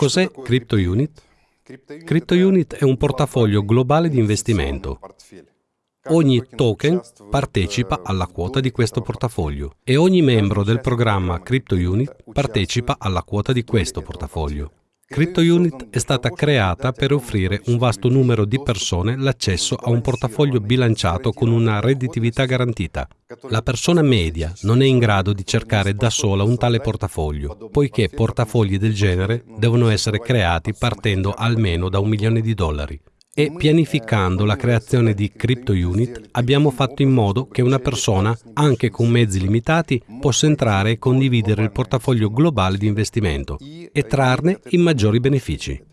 Cos'è Crypto Unit? Crypto Unit è un portafoglio globale di investimento. Ogni token partecipa alla quota di questo portafoglio e ogni membro del programma Crypto Unit partecipa alla quota di questo portafoglio. CryptoUnit è stata creata per offrire un vasto numero di persone l'accesso a un portafoglio bilanciato con una redditività garantita. La persona media non è in grado di cercare da sola un tale portafoglio, poiché portafogli del genere devono essere creati partendo almeno da un milione di dollari e pianificando la creazione di Crypto Unit abbiamo fatto in modo che una persona, anche con mezzi limitati, possa entrare e condividere il portafoglio globale di investimento e trarne i maggiori benefici.